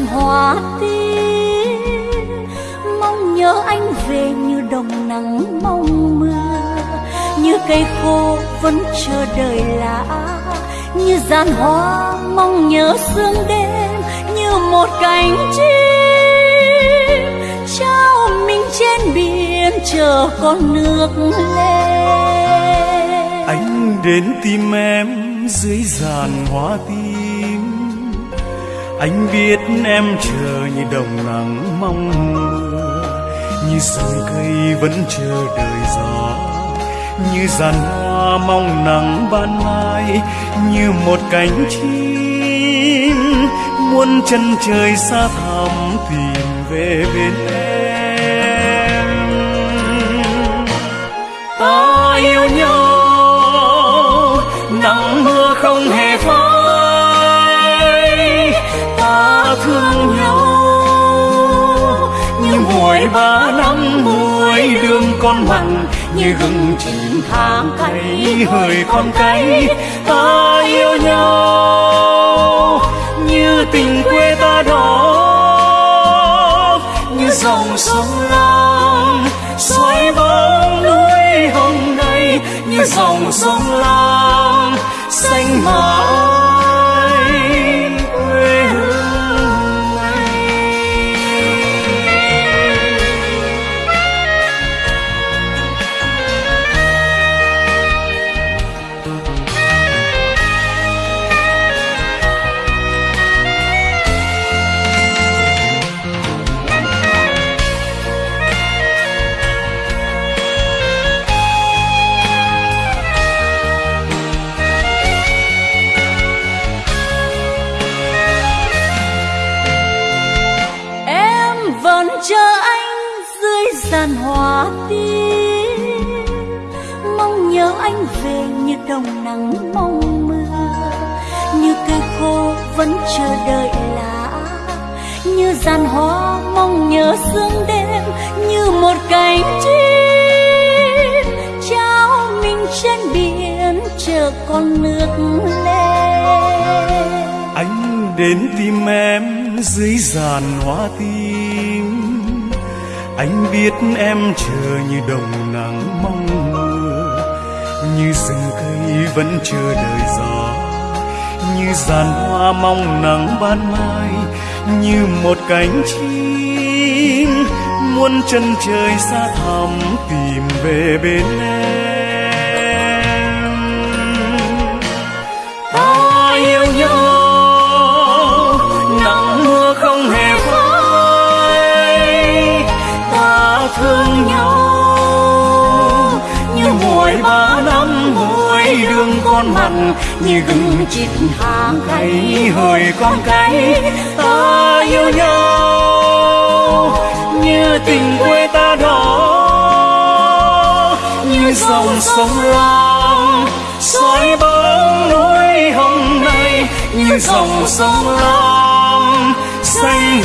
hoa tím mong nhớ anh về như đồng nắng mong mưa, như cây khô vẫn chờ đợi lá, như gian hoa mong nhớ sương đêm, như một cánh chim trao mình trên biển chờ con nước lên. Anh đến tìm em dưới giàn hoa tím anh biết em chờ như đồng nắng mong mưa, như rừng cây vẫn chờ đợi gió, như giàn hoa mong nắng ban mai, như một cánh chim muôn chân trời xa thẳm tìm về bên em. Ta yêu nhau, nắng mưa không hề phai thương nhau. Như muối ba năm muối đường con mặn, như gừng chín tháng cay hơi con cay, ta yêu nhau. Như tình quê ta đó, như dòng sông lam xoay bóng núi hồng này như dòng sông lam, xanh mãi chờ anh dưới giàn hoa tím mong nhớ anh về như đồng nắng mong mưa. Như cây khô vẫn chờ đợi lá. Như giàn hoa mong nhớ sương đêm. Như một cánh chim trao mình trên biển chờ con nước lên. Anh đến tìm em dưới giàn hoa tím anh biết em chờ như đồng nắng mong mưa, như rừng cây vẫn chờ đợi gió, như giàn hoa mong nắng ban mai, như một cánh chim muôn chân trời xa thẳm tìm về bên em. Thương nhau. Như muối ba năm muối đường con mặn, như gừng chít hàng cay hơi con cay ta yêu nhau. Như tình quê ta đó, như dòng sông lam, soi bóng núi hồng này, như dòng sông lam, xanh